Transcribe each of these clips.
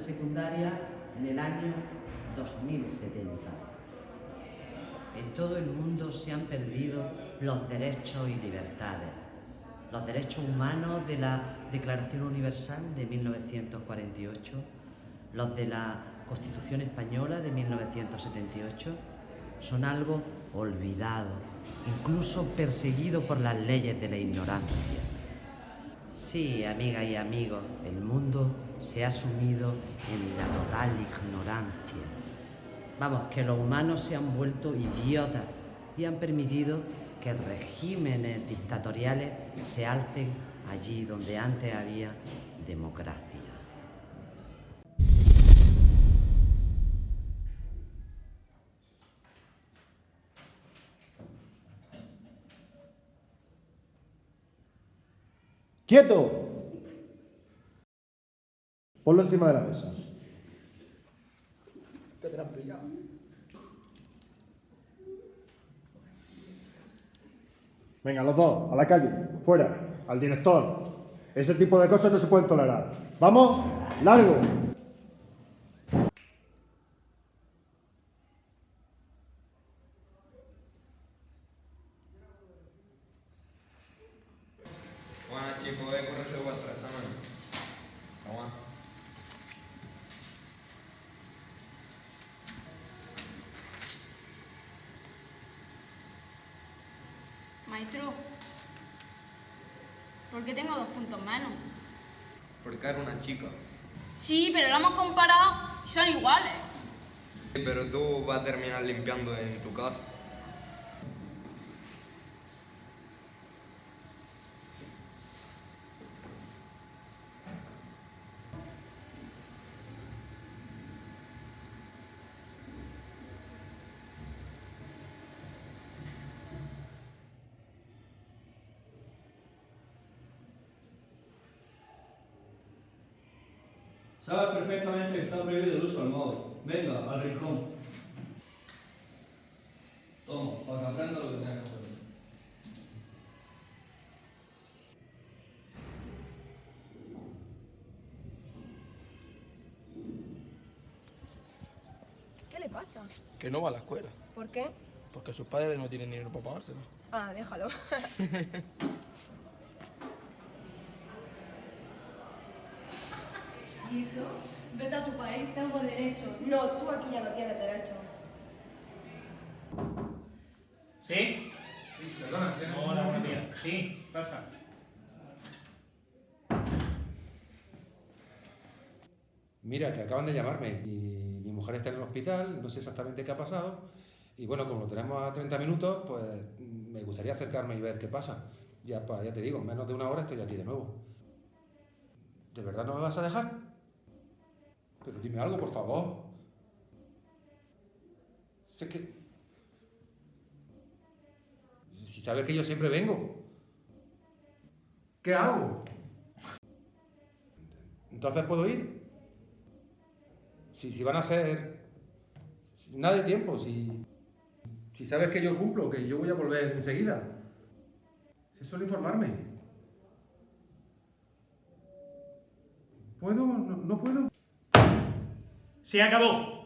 secundaria en el año 2070. En todo el mundo se han perdido los derechos y libertades, los derechos humanos de la Declaración Universal de 1948, los de la Constitución Española de 1978, son algo olvidado, incluso perseguido por las leyes de la ignorancia. Sí, amiga y amigos, el mundo se ha sumido en la total ignorancia. Vamos, que los humanos se han vuelto idiotas y han permitido que regímenes dictatoriales se alcen allí donde antes había democracia. ¡Quieto! Ponlo encima de la mesa. Te verán pillado. Venga, los dos, a la calle, fuera, al director. Ese tipo de cosas no se pueden tolerar. ¡Vamos! ¡Largo! Bueno chicos, voy a corregir vuestro examen. Toma. Maestro, ¿por qué tengo dos puntos menos? Porque era una chica. Sí, pero lo hemos comparado y son iguales. Pero tú vas a terminar limpiando en tu casa. Sabes perfectamente que está prohibido el uso del móvil. Venga, al rincón. Toma, para que aprenda lo que tienes que aprender. ¿Qué le pasa? Que no va a la escuela, ¿Por qué? porque sus padres no tienen dinero para pagárselo. Ah, déjalo. ¿Y eso? Vete a tu país, tengo derecho. no, tú aquí ya no tienes derecho. ¿Sí? Sí, perdona, ¿tienes Hola, buenos días. Sí, pasa. Mira, que acaban de llamarme y mi mujer está en el hospital, no sé exactamente qué ha pasado. Y bueno, como lo tenemos a 30 minutos, pues me gustaría acercarme y ver qué pasa. Ya, ya te digo, en menos de una hora estoy aquí de nuevo. ¿De verdad no me vas a dejar? Pero dime algo, por favor. Sé que... Si sabes que yo siempre vengo. ¿Qué hago? ¿Entonces puedo ir? Si, si van a ser nada de tiempo, si, si sabes que yo cumplo, que yo voy a volver enseguida. Si solo informarme. ¿Puedo? ¿No, no puedo? Se acabó.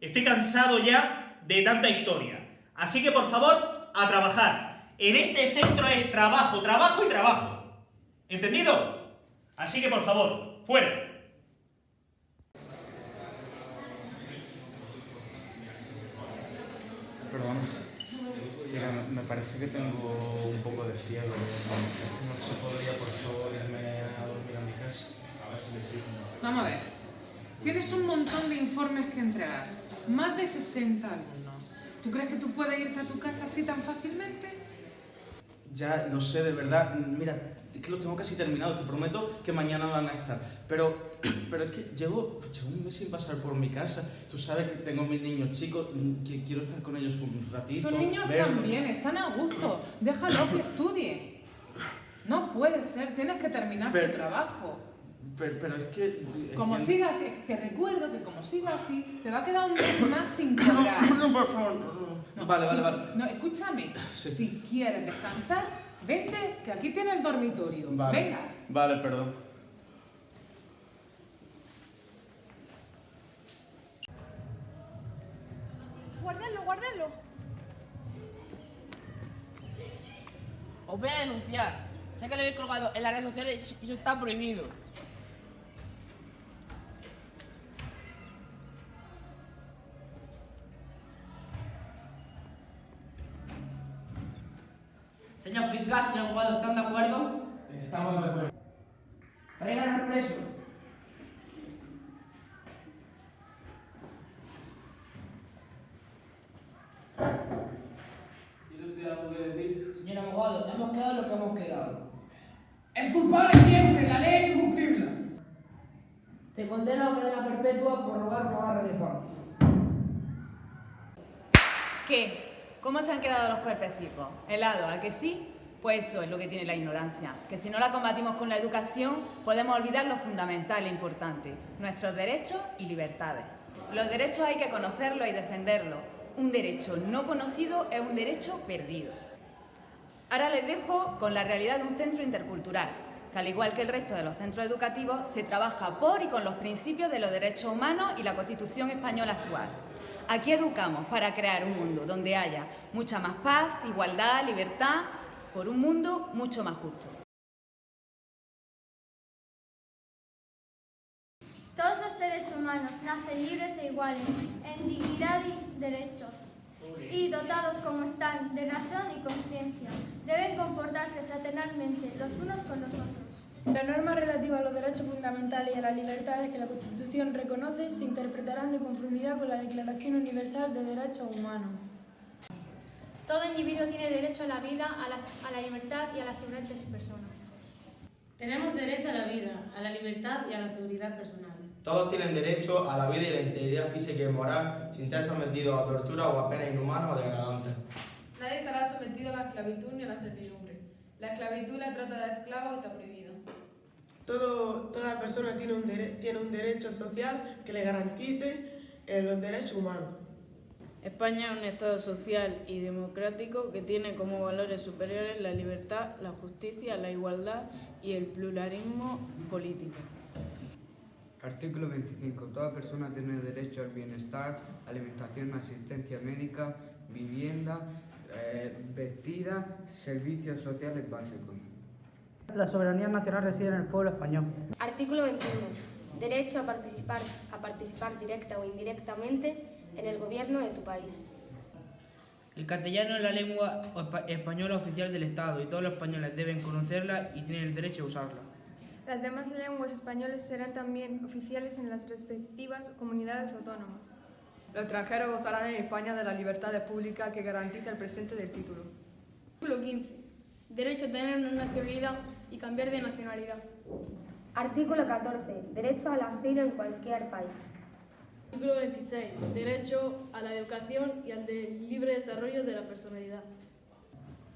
Estoy cansado ya de tanta historia. Así que por favor, a trabajar. En este centro es trabajo, trabajo y trabajo. ¿Entendido? Así que por favor, fuera. Perdón. Mira, me- parece que tengo un poco de fiebre. No se podría, por favor, irme a dormir a mi casa. A ver si me. Vamos a ver. Tienes un montón de informes que entregar. Más de 60 alumnos. ¿Tú crees que tú puedes irte a tu casa así tan fácilmente? Ya lo sé, de verdad. Mira, es que los tengo casi terminados. Te prometo que mañana van a estar. Pero, pero es que llevo, llevo un mes sin pasar por mi casa. Tú sabes que tengo mis niños chicos, que quiero estar con ellos un ratito. Tus niños verlos. también están a gusto. Déjalos que estudien. No puede ser, tienes que terminar Pero- tu trabajo. Pero, pero es que... es Como que- siga así, te recuerdo que como siga así, te va a quedar un mes más sin cobrar. No, no, por favor, no, vale, vale, vale. No, escúchame. Sí. Si quieres descansar, vente, que aquí tienes el dormitorio. Vale. Venga. Vale, perdón. Guardadlo, guardadlo. Os voy a denunciar. Sé que lo habéis colgado en las redes sociales y eso está prohibido. Señor fiscal, señor abogado, ¿están de acuerdo? Estamos de acuerdo. Traigan al preso. ¿Tiene usted algo que decir? Señor abogado, hemos quedado lo que hemos quedado. Es culpable siempre, la ley que cumplirla. Te condeno a cadena perpetua por robar de pan. ¿Qué? ¿Cómo se han quedado los cuerpecicos? ¿Helado? ¿A que sí? Pues eso es lo que tiene la ignorancia, que si no la combatimos con la educación podemos olvidar lo fundamental e importante, nuestros derechos y libertades. Los derechos hay que conocerlos y defenderlos. Un derecho no conocido es un derecho perdido. Ahora les dejo con la realidad de un centro intercultural, que al igual que el resto de los centros educativos, se trabaja por y con los principios de los derechos humanos y la Constitución española actual. Aquí educamos para crear un mundo donde haya mucha más paz, igualdad, libertad, por un mundo mucho más justo. Todos los seres humanos nacen libres e iguales, en dignidad y derechos, y dotados como están de razón y conciencia, deben comportarse fraternalmente los unos con los otros. Las normas relativas a los derechos fundamentales y a las libertades que la Constitución reconoce se interpretarán de conformidad con la Declaración Universal de Derechos Humanos. Todo individuo tiene derecho a la vida, a la, a la libertad y a la seguridad de su persona. Tenemos derecho a la vida, a la libertad y a la seguridad personal. Todos tienen derecho a la vida y la integridad física y moral sin ser sometidos a tortura o a penas inhumanas o degradantes. Nadie estará sometido a la esclavitud ni a la servidumbre. La esclavitud la trata de esclavos está prohibida. Todo, toda persona tiene un, dere- tiene un derecho social que le garantice eh, los derechos humanos. España es un Estado social y democrático que tiene como valores superiores la libertad, la justicia, la igualdad y el pluralismo político. Artículo 25. Toda persona tiene derecho al bienestar, alimentación, asistencia médica, vivienda, eh, vestida, servicios sociales básicos. La soberanía nacional reside en el pueblo español. Artículo 21. Derecho a participar, a participar directa o indirectamente en el gobierno de tu país. El castellano es la lengua espa- española oficial del Estado y todos los españoles deben conocerla y tienen el derecho a usarla. Las demás lenguas españoles serán también oficiales en las respectivas comunidades autónomas. Los extranjeros gozarán en España de la libertad pública que garantiza el presente del título. Artículo 15. Derecho a tener una nacionalidad y cambiar de nacionalidad. Artículo 14. Derecho al asilo en cualquier país. Artículo 26. Derecho a la educación y al de libre desarrollo de la personalidad.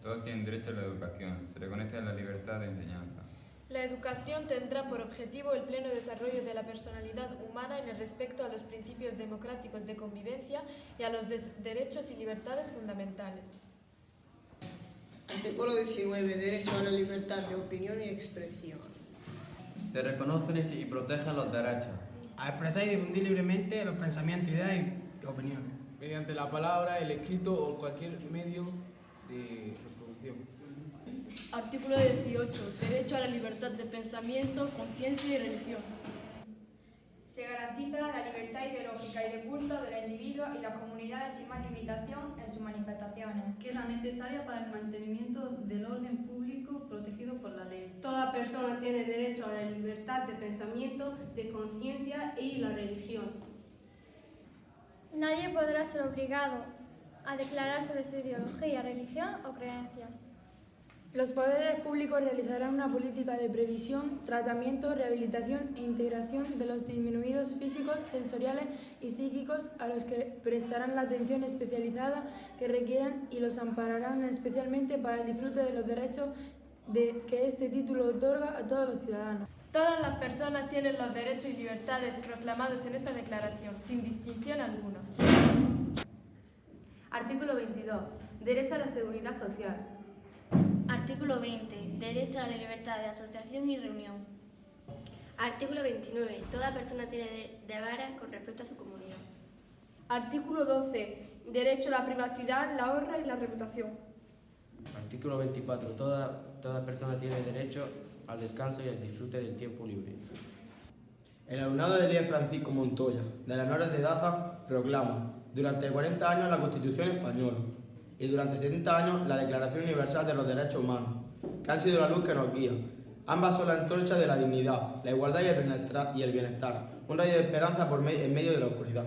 Todos tienen derecho a la educación. Se reconoce la libertad de enseñanza. La educación tendrá por objetivo el pleno desarrollo de la personalidad humana en el respecto a los principios democráticos de convivencia y a los des- derechos y libertades fundamentales. Artículo 19. Derecho a la libertad de opinión y expresión. Se reconocen y protegen los derechos. A expresar y difundir libremente los pensamientos, ideas y opiniones. Mediante la palabra, el escrito o cualquier medio de reproducción. Artículo 18. Derecho a la libertad de pensamiento, conciencia y religión. Se garantiza la libertad ideológica y de culto de los individuos y las comunidades sin más limitación en sus manifestaciones. que es la necesaria para el mantenimiento del orden público protegido por la ley. Toda persona tiene derecho a la libertad de pensamiento, de conciencia y la religión. Nadie podrá ser obligado a declarar sobre su ideología, religión o creencias. Los poderes públicos realizarán una política de previsión, tratamiento, rehabilitación e integración de los disminuidos físicos, sensoriales y psíquicos a los que prestarán la atención especializada que requieran y los ampararán especialmente para el disfrute de los derechos de que este título otorga a todos los ciudadanos. Todas las personas tienen los derechos y libertades proclamados en esta declaración, sin distinción alguna. Artículo 22. Derecho a la seguridad social. Artículo 20. Derecho a la libertad de asociación y reunión. Artículo 29. Toda persona tiene de- deberes con respecto a su comunidad. Artículo 12. Derecho a la privacidad, la honra y la reputación. Artículo 24. Toda, toda persona tiene derecho al descanso y al disfrute del tiempo libre. El alumnado de Elías Francisco Montoya, de las Noras de Daza, proclama durante 40 años la Constitución española y durante 70 años la Declaración Universal de los Derechos Humanos, que han sido la luz que nos guía. Ambas son la antorcha de la dignidad, la igualdad y el bienestar, un rayo de esperanza por me- en medio de la oscuridad.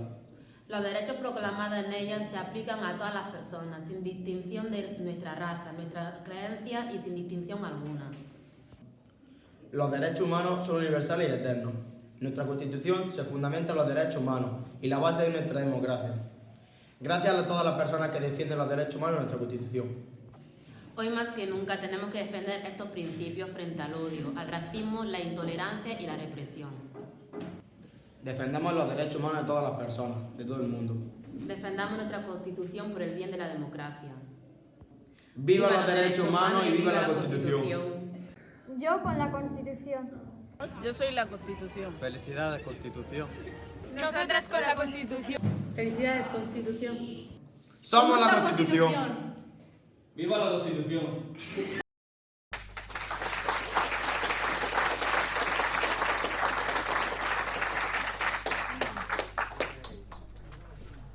Los derechos proclamados en ellas se aplican a todas las personas, sin distinción de nuestra raza, nuestra creencia y sin distinción alguna. Los derechos humanos son universales y eternos. Nuestra Constitución se fundamenta en los derechos humanos y la base de nuestra democracia. Gracias a todas las personas que defienden los derechos humanos en nuestra Constitución. Hoy más que nunca tenemos que defender estos principios frente al odio, al racismo, la intolerancia y la represión. Defendemos los derechos humanos de todas las personas, de todo el mundo. Defendamos nuestra Constitución por el bien de la democracia. ¡Viva los derechos humanos y viva la Constitución! Yo con la Constitución. Yo soy la Constitución. Felicidades, Constitución. Nosotras con la Constitución. Felicidades, Constitución. ¡Somos la Constitución! ¡Viva la Constitución!